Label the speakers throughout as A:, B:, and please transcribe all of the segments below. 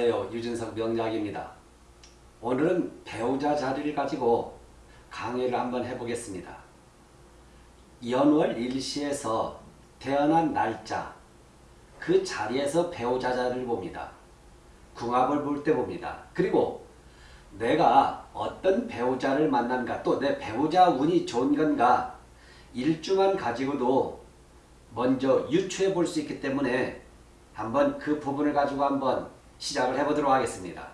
A: 안녕하세요. 유진석 명약입니다. 오늘은 배우자 자리를 가지고 강의를 한번 해보겠습니다. 연월 일시에서 태어난 날짜 그 자리에서 배우자 자리를 봅니다. 궁합을 볼 때 봅니다. 그리고 내가 어떤 배우자를 만난가 또 내 배우자 운이 좋은 건가 일주만 가지고도 먼저 유추해 볼 수 있기 때문에 한번 그 부분을 가지고 한번 시작을 해보도록 하겠습니다.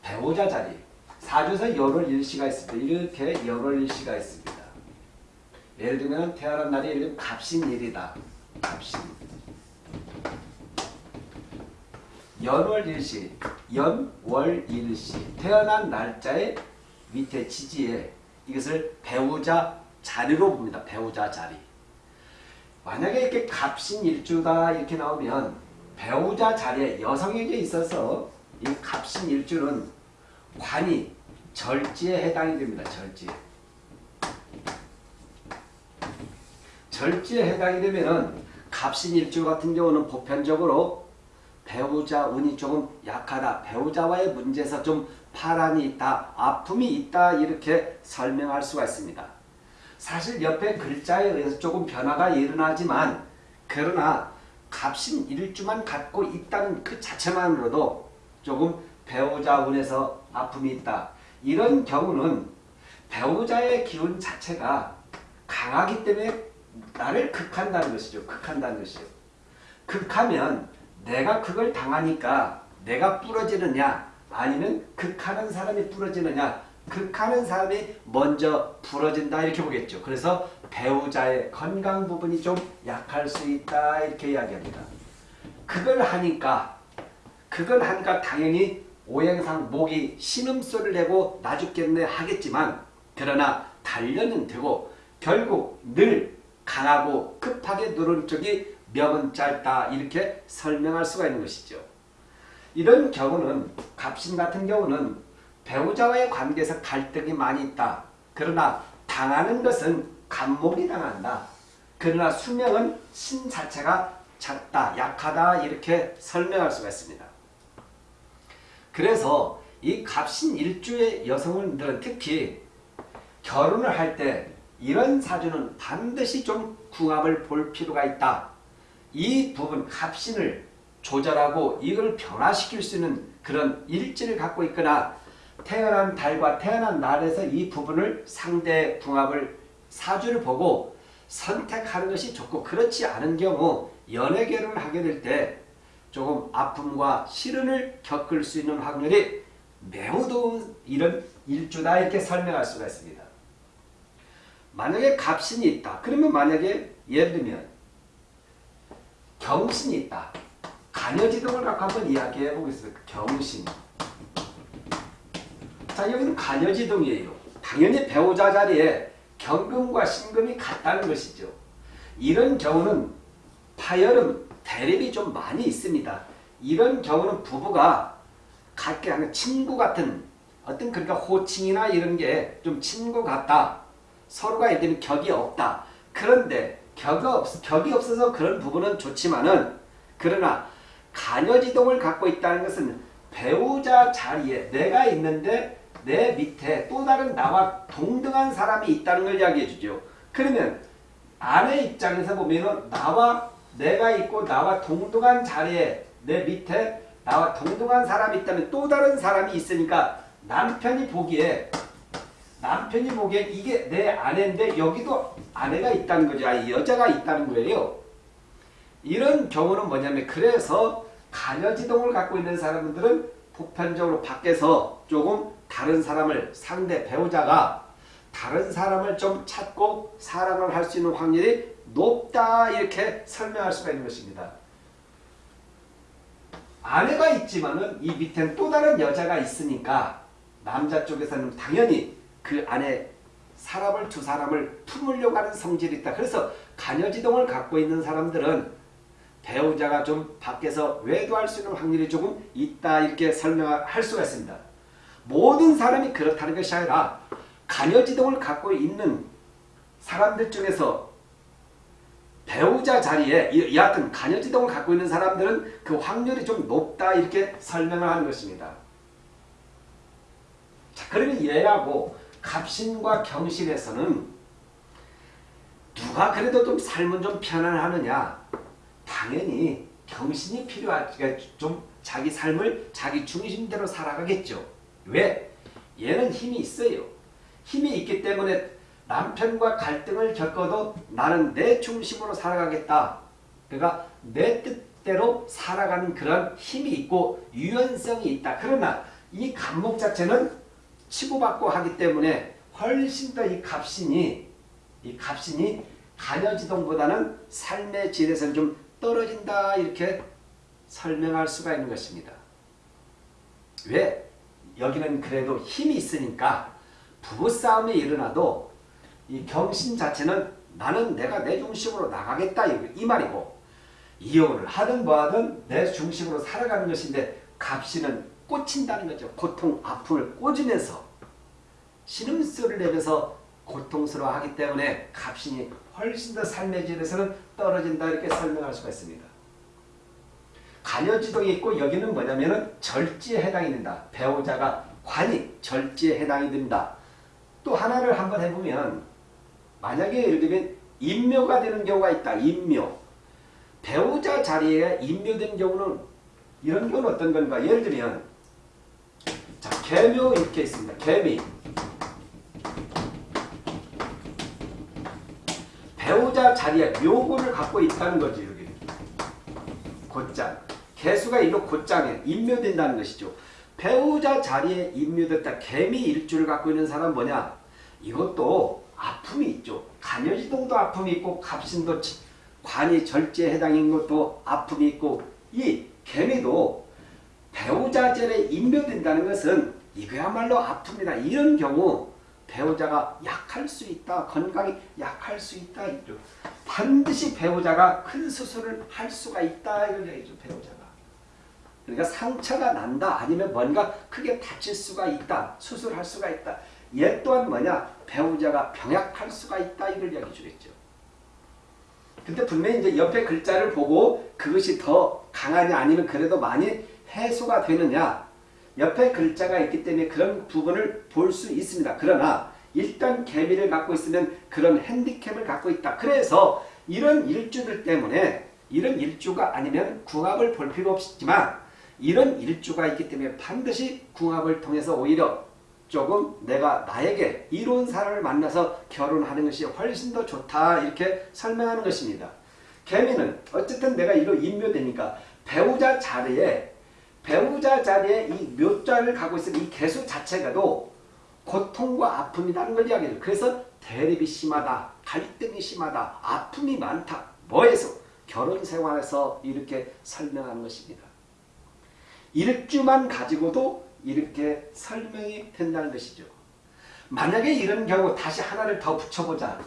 A: 배우자 자리 사주에서 연월 일시가 있습니다. 이렇게 연월 일시가 있습니다. 예를 들면 태어난 날이 예를 들면 갑신일이다. 갑신 연월 일시 연월 일시 태어난 날짜의 밑에 지지에 이것을 배우자 자리로 봅니다. 배우자 자리 만약에 이렇게 갑신일주다 이렇게 나오면 배우자 자리에 여성에게 있어서 이 갑신 일주는 관이 절지에 해당이 됩니다. 절지. 절지에 해당이 되면은 갑신 일주 같은 경우는 보편적으로 배우자 운이 조금 약하다. 배우자와의 문제에서 좀 파란이 있다. 아픔이 있다. 이렇게 설명할 수가 있습니다. 사실 옆에 글자에 의해서 조금 변화가 일어나지만 그러나 값인 일주만 갖고 있다는 그 자체만으로도 조금 배우자 운에서 아픔이 있다. 이런 경우는 배우자의 기운 자체가 강하기 때문에 나를 극한다는 것이죠. 극한다는 것이죠. 극하면 내가 그걸 당하니까 내가 부러지느냐 아니면 극하는 사람이 부러지느냐 극하는 사람이 먼저 부러진다 이렇게 보겠죠. 그래서 배우자의 건강 부분이 좀 약할 수 있다 이렇게 이야기합니다. 그걸 하니까 그걸 하니까 당연히 오행상 목이 신음소리를 내고 나 죽겠네 하겠지만 그러나 단련은 되고 결국 늘 강하고 급하게 누른 쪽이 명은 짧다 이렇게 설명할 수가 있는 것이죠. 이런 경우는 갑신 같은 경우는 배우자와의 관계에서 갈등이 많이 있다. 그러나 당하는 것은 간목이 당한다. 그러나 수명은 신 자체가 작다, 약하다 이렇게 설명할 수가 있습니다. 그래서 이 갑신 일주의 여성들은 특히 결혼을 할 때 이런 사주는 반드시 좀 궁합을 볼 필요가 있다. 이 부분 갑신을 조절하고 이걸 변화시킬 수 있는 그런 일지를 갖고 있거나 태어난 달과 태어난 날에서 이 부분을 상대 궁합을 사주를 보고 선택하는 것이 좋고 그렇지 않은 경우 연애 결혼을 하게 될 때 조금 아픔과 시련을 겪을 수 있는 확률이 매우 좋은 이런 일주다 이렇게 설명할 수가 있습니다. 만약에 갑신이 있다. 그러면 만약에 예를 들면 경신이 있다. 간여지동을 갖고 한번 이야기해 보겠습니다. 경신. 자 여기는 간여지동이에요. 당연히 배우자 자리에 경금과 신금이 같다는 것이죠. 이런 경우는 파열음, 대립이 좀 많이 있습니다. 이런 경우는 부부가 같게 하는 친구 같은 어떤 그러니까 호칭이나 이런 게 좀 친구 같다. 서로가 예를 들면 격이 없다. 그런데 격이, 없, 격이 없어서 그런 부분은 좋지만은 그러나 간여지동을 갖고 있다는 것은 배우자 자리에 내가 있는데 내 밑에 또 다른 나와 동등한 사람이 있다는 걸 이야기해 주죠. 그러면 아내 입장에서 보면 나와 내가 있고 나와 동등한 자리에 내 밑에 나와 동등한 사람이 있다면 또 다른 사람이 있으니까 남편이 보기에 남편이 보기에 이게 내 아내인데 여기도 아내가 있다는 거죠. 아니 여자가 있다는 거예요. 이런 경우는 뭐냐면 그래서 간여지동을 갖고 있는 사람들은 보편적으로 밖에서 조금 다른 사람을 상대 배우자가 다른 사람을 좀 찾고 사랑을 할 수 있는 확률이 높다 이렇게 설명할 수가 있는 것입니다. 아내가 있지만은 이 밑엔 또 다른 여자가 있으니까 남자 쪽에서는 당연히 그 안에 사람을 두 사람을 품으려고 하는 성질이 있다. 그래서 간여지동을 갖고 있는 사람들은 배우자가 좀 밖에서 외도할 수 있는 확률이 조금 있다 이렇게 설명할 수가 있습니다. 모든 사람이 그렇다는 것이 아니라 간여지동을 갖고 있는 사람들 중에서 배우자 자리에 이- 여하튼 간여지동을 갖고 있는 사람들은 그 확률이 좀 높다 이렇게 설명을 하는 것입니다. 자, 그러면 얘하고 갑신과 경신에서는 누가 그래도 좀 삶은 좀 편안하느냐? 당연히 경신이 필요하지. 그러니까 좀 자기 삶을 자기 중심대로 살아가겠죠. 왜? 얘는 힘이 있어요. 힘이 있기 때문에 남편과 갈등을 겪어도 나는 내 중심으로 살아가겠다. 그러니까 내 뜻대로 살아가는 그런 힘이 있고 유연성이 있다. 그러나 이 감목 자체는 치고받고 하기 때문에 훨씬 더이 갑신이 이 갑신이 간여지동보다는 삶의 질에서는 좀 떨어진다 이렇게 설명할 수가 있는 것입니다. 왜? 여기는 그래도 힘이 있으니까 부부싸움이 일어나도 이 경신 자체는 나는 내가 내 중심으로 나가겠다 이 말이고 이혼을 하든 뭐하든 내 중심으로 살아가는 것인데 갑신은 꽂힌다는 거죠. 고통, 아픔을 꽂으면서 신음소리를 내면서 고통스러워하기 때문에 갑신이 훨씬 더 삶의 질에서는 떨어진다 이렇게 설명할 수가 있습니다. 간여지동이 있고 여기는 뭐냐면은 절지에 해당이 된다. 배우자가 관이 절지에 해당이 된다. 또 하나를 한번 해보면 만약에 예를 들면 인묘가 되는 경우가 있다. 인묘. 배우자 자리에 인묘된 경우는 이런 경우는 어떤 건가? 예를 들면 자 개묘 이렇게 있습니다. 개미. 배우자 자리에 묘고를 갖고 있다는 거지. 곧장. 개수가 일로 곧장에 인묘된다는 것이죠. 배우자 자리에 인묘됐다. 개미 일주를 갖고 있는 사람은 뭐냐? 이것도 아픔이 있죠. 간여지동도 아픔이 있고 갑신도 관이 절제에 해당인 것도 아픔이 있고 이 개미도 배우자 절에 인묘된다는 것은 이거야말로 아픕니다. 이런 경우 배우자가 약할 수 있다. 건강이 약할 수 있다. 반드시 배우자가 큰 수술을 할 수가 있다. 이걸 얘기죠. 배우자가. 그러니까 상처가 난다. 아니면 뭔가 크게 다칠 수가 있다. 수술할 수가 있다. 얘 또한 뭐냐? 배우자가 병약할 수가 있다. 이걸 얘기해 주겠죠. 근데 분명히 이제 옆에 글자를 보고 그것이 더 강하냐 아니면 그래도 많이 해소가 되느냐 옆에 글자가 있기 때문에 그런 부분을 볼 수 있습니다. 그러나 일단 개미를 갖고 있으면 그런 핸디캡을 갖고 있다. 그래서 이런 일주들 때문에 이런 일주가 아니면 궁합을 볼 필요 없지만 이런 일주가 있기 때문에 반드시 궁합을 통해서 오히려 조금 내가 나에게 이로운 사람을 만나서 결혼하는 것이 훨씬 더 좋다 이렇게 설명하는 것입니다. 개미는 어쨌든 내가 이로 인묘되니까 배우자 자리에 배우자 자리에 이 묘자를 갖고 있는 이 개수 자체가도 고통과 아픔이라는 걸 이야기해요. 그래서 대립이 심하다, 갈등이 심하다, 아픔이 많다. 뭐에서? 결혼 생활에서 이렇게 설명하는 것입니다. 일주만 가지고도 이렇게 설명이 된다는 것이죠. 만약에 이런 경우 다시 하나를 더 붙여보자.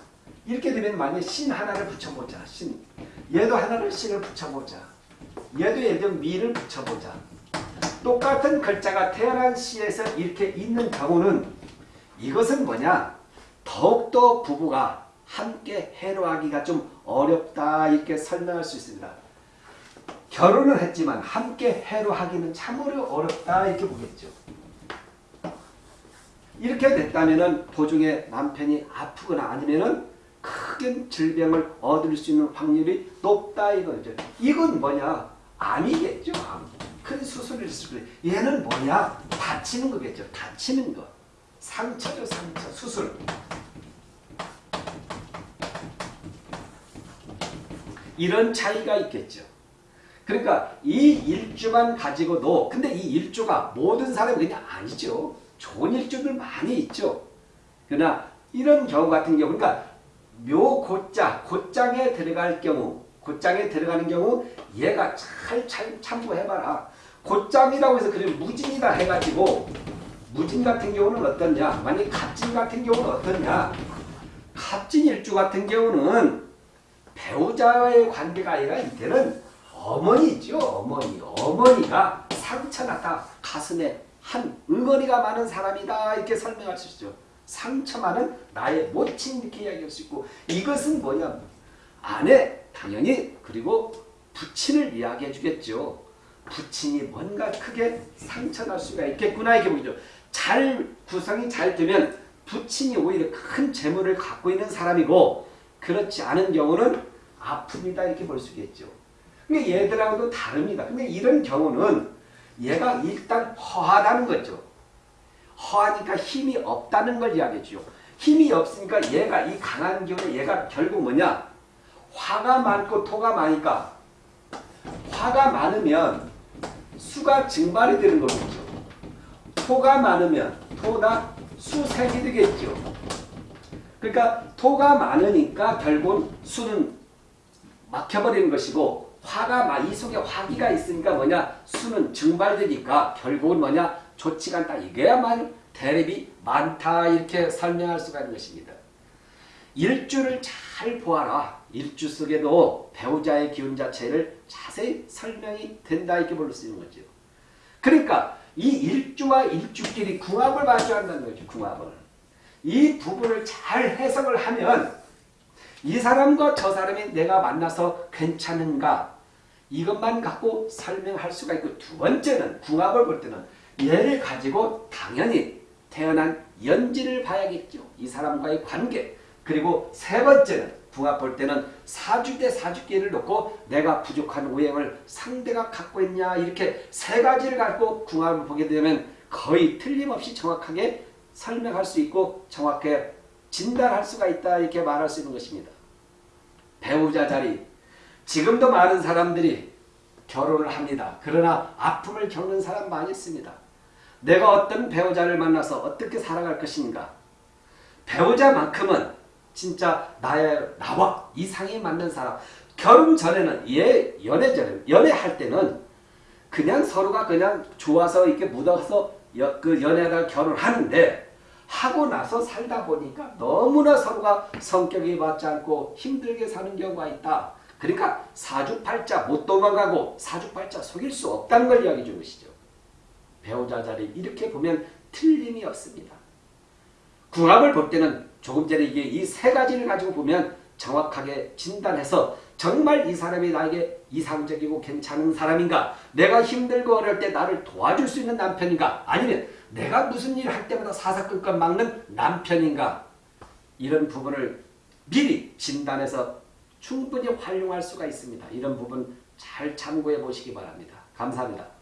A: 이렇게 되면 만약에 신 하나를 붙여보자. 신. 얘도 하나를 신을 붙여보자. 얘도 들면 미를 붙여보자. 똑같은 글자가 태어난 시에서 이렇게 있는 경우는 이것은 뭐냐? 더욱더 부부가 함께 해로하기가 좀 어렵다 이렇게 설명할 수 있습니다. 결혼을 했지만 함께 해로 하기는 참으로 어렵다 이렇게 보겠죠. 이렇게 됐다면 도중에 남편이 아프거나 아니면은 큰 질병을 얻을 수 있는 확률이 높다 이거죠. 이건 뭐냐? 암이겠죠. 암. 큰 수술을 했을 때 얘는 뭐냐? 다치는 거겠죠. 다치는 거. 상처죠. 상처. 수술. 이런 차이가 있겠죠. 그러니까 이 일주만 가지고도 근데 이 일주가 모든 사람이 그냥 아니죠. 좋은 일주들 많이 있죠. 그러나 이런 경우 같은 경우 그러니까 묘고자 곧장에 들어갈 경우 곧장에 들어가는 경우 얘가 잘, 잘 참고해봐라. 곧장이라고 해서 그래 무진이다 해가지고 무진 같은 경우는 어떠냐 만약 갑진 같은 경우는 어떠냐 갑진 일주 같은 경우는 배우자와의 관계가 아니라 이때는 어머니죠 어머니 어머니가 상처났다 가슴에 한 응어리가 많은 사람이다 이렇게 설명할 수 있죠 상처 많은 나의 모친 이렇게 이야기할 수 있고 이것은 뭐냐 아내 당연히 그리고 부친을 이야기해 주겠죠. 부친이 뭔가 크게 상처날 수가 있겠구나 이게 보죠. 잘 구성이 잘 되면 부친이 오히려 큰 재물을 갖고 있는 사람이고 그렇지 않은 경우는 아픔이다 이렇게 볼 수 있겠죠. 근데 얘들하고도 다릅니다. 근데 이런 경우는 얘가 일단 허하다는 거죠. 허하니까 힘이 없다는 걸 이야기해주죠. 힘이 없으니까 얘가 이 강한 기운에 얘가 결국 뭐냐? 화가 많고 토가 많으니까 화가 많으면 수가 증발이 되는 거겠죠. 토가 많으면 토다 수색이 되겠죠. 그러니까 토가 많으니까 결국 수는 막혀버리는 것이고 화가 많이 이 속에 화기가 있으니까 뭐냐 수는 증발되니까 결국은 뭐냐 좋지가 않다. 이게야만 대립이 많다 이렇게 설명할 수가 있는 것입니다. 일주를 잘 보아라. 일주 속에도 배우자의 기운 자체를 자세히 설명이 된다 이렇게 볼 수 있는 거죠. 그러니까 이 일주와 일주끼리 궁합을 마주한다는 거죠. 궁합을. 이 부분을 잘 해석을 하면 이 사람과 저 사람이 내가 만나서 괜찮은가 이것만 갖고 설명할 수가 있고 두 번째는 궁합을 볼 때는 얘를 가지고 당연히 태어난 연지를 봐야겠죠. 이 사람과의 관계. 그리고 세 번째는 궁합 볼 때는 사주 대 사주기를 놓고 내가 부족한 오행을 상대가 갖고 있냐 이렇게 세 가지를 갖고 궁합을 보게 되면 거의 틀림없이 정확하게 설명할 수 있고 정확하게 진단할 수가 있다 이렇게 말할 수 있는 것입니다. 배우자 자리 지금도 많은 사람들이 결혼을 합니다. 그러나 아픔을 겪는 사람 많이 있습니다. 내가 어떤 배우자를 만나서 어떻게 살아갈 것인가 배우자만큼은 진짜 나의 나와 이상이 맞는 사람 결혼 전에는 얘 연애 전에 연애할 때는 그냥 서로가 그냥 좋아서 이렇게 묻어서 여, 그 연애가 결혼하는데 하고 나서 살다 보니까 너무나 서로가 성격이 맞지 않고 힘들게 사는 경우가 있다. 그러니까 사주팔자 못 도망가고 사주팔자 속일 수 없다는 걸 이야기해 준 것이죠. 배우자 자리 이렇게 보면 틀림이 없습니다. 궁합을 볼 때는 조금 전에 이게 이 세 가지를 가지고 보면 정확하게 진단해서 정말 이 사람이 나에게 이상적이고 괜찮은 사람인가 내가 힘들고 어려울 때 나를 도와줄 수 있는 남편인가 아니면 내가 무슨 일 할 때마다 사사건건 막는 남편인가 이런 부분을 미리 진단해서 충분히 활용할 수가 있습니다. 이런 부분 잘 참고해 보시기 바랍니다. 감사합니다.